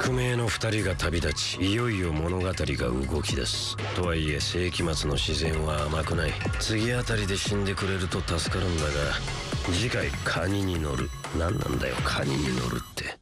宿命の2人が旅立ちいよいよ物語が動き出す。とはいえ世紀末の自然は甘くない。次あたりで死んでくれると助かるんだが次回カニに乗る。何なんだよカニに乗るって。